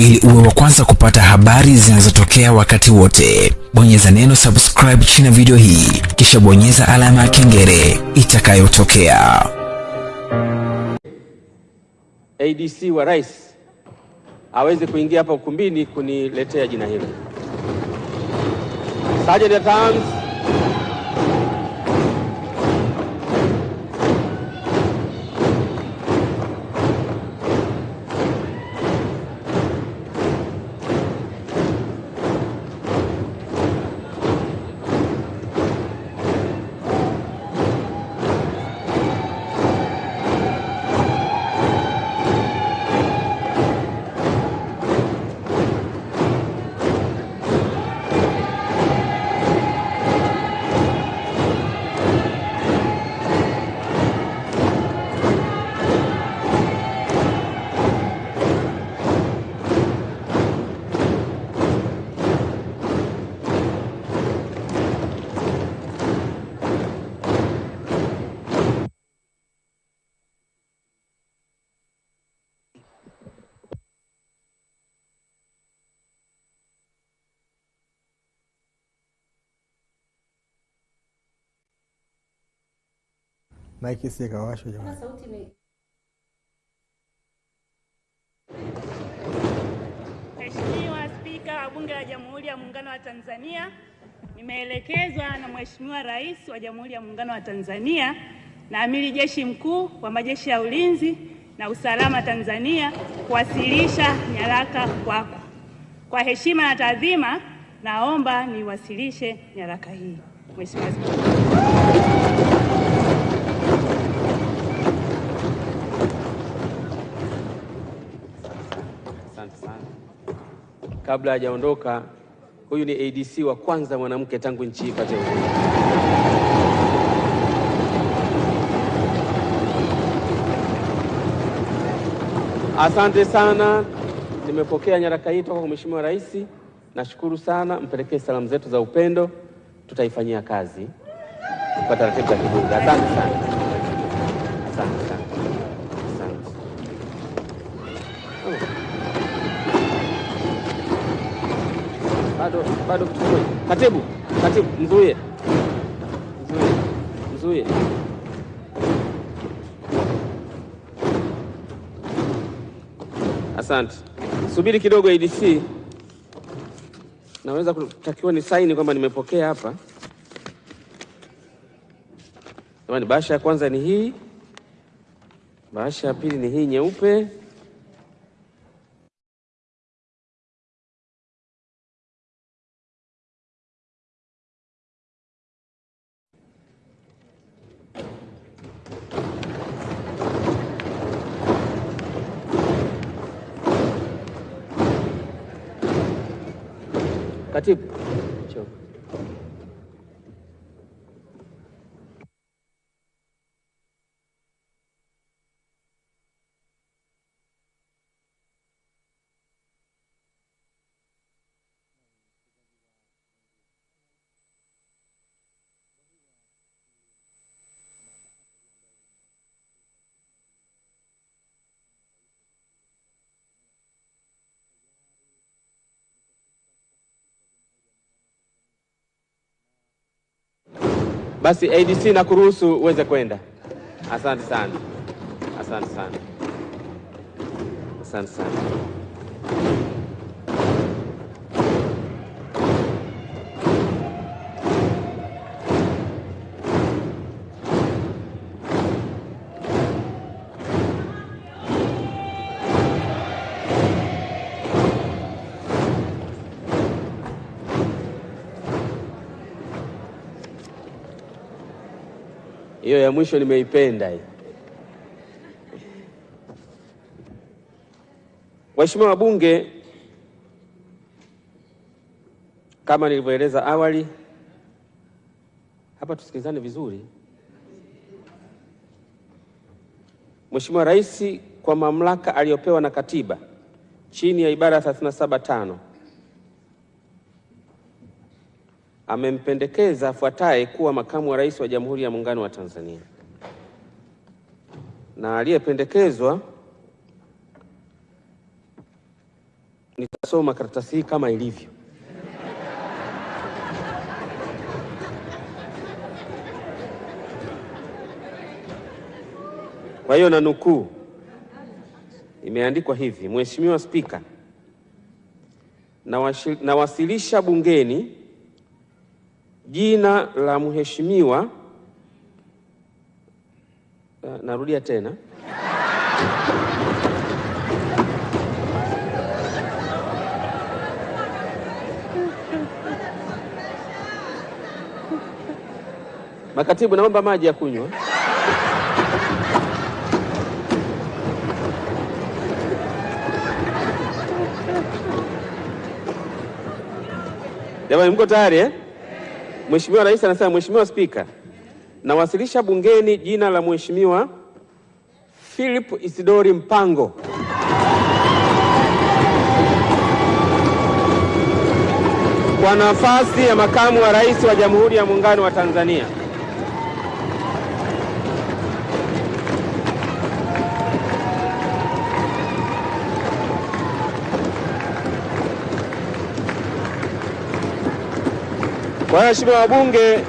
ili uwe wa kwanza kupata habari zinazotokea wakati wote. Bonyeza neno subscribe chini ya video hii, kisha bonyeza alama ya kengele itakayotokea. ADC wa rais aweze kuingia hapa ukumbini kuniletea jina hilo. Sergeant at arms Maiki si ikawashwa jamani. Mheshimiwa Spika wa Bunge la Jamhuri ya Muungano wa Tanzania, nimeelekezwa na Mheshimiwa Rais wa Jamhuri ya Muungano wa Tanzania na Amiri Jeshi Mkuu wa Majeshi ya Ulinzi na Usalama Tanzania kuwasilisha nyaraka kwako. Kwa heshima na taadhima, naomba niwasilishe nyaraka hii. Mheshimiwa. Kabla hajaondoka, huyu ni ADC wa kwanza mwanamke tangu nchi ipate uhuru. Asante sana, nimepokea nyaraka hii toka kwa Mheshimiwa Rais. Nashukuru sana, mpelekee salamu zetu za upendo, tutaifanyia kazi kwa taratibu za kibunge. Asante sana, asante sana, asante. bado bado kitu. Katibu, katibu, mzuie, mzuie, mzuie. Asante, subiri kidogo ADC, naweza kutakiwa ni saini kwamba nimepokea hapa. Jamani, bahasha ya kwanza ni hii, bahasha ya pili ni hii nyeupe. Katibu, Njoo. Basi ADC na kuruhusu uweze kwenda. Asante sana, asante sana, asante sana. Hiyo ya mwisho nimeipenda hii. Waheshimiwa wabunge, kama nilivyoeleza awali, hapa tusikilizane vizuri. Mheshimiwa Rais kwa mamlaka aliyopewa na katiba chini ya ibara ya 37.5 amempendekeza afuataye kuwa makamu wa rais wa Jamhuri ya Muungano wa Tanzania, na aliyependekezwa nitasoma karatasi hii kama ilivyo. Kwa hiyo na nukuu, imeandikwa hivi: Mheshimiwa Spika, nawasilisha bungeni jina la mheshimiwa. Ah, Narudia tena. Makatibu, naomba maji ya kunywa. Jamani, mko tayari eh? Mheshimiwa Rais anasema, Mheshimiwa Spika, nawasilisha bungeni jina la Mheshimiwa Philip Isidori Mpango kwa nafasi ya makamu wa rais wa Jamhuri ya Muungano wa Tanzania. Waheshimiwa wabunge,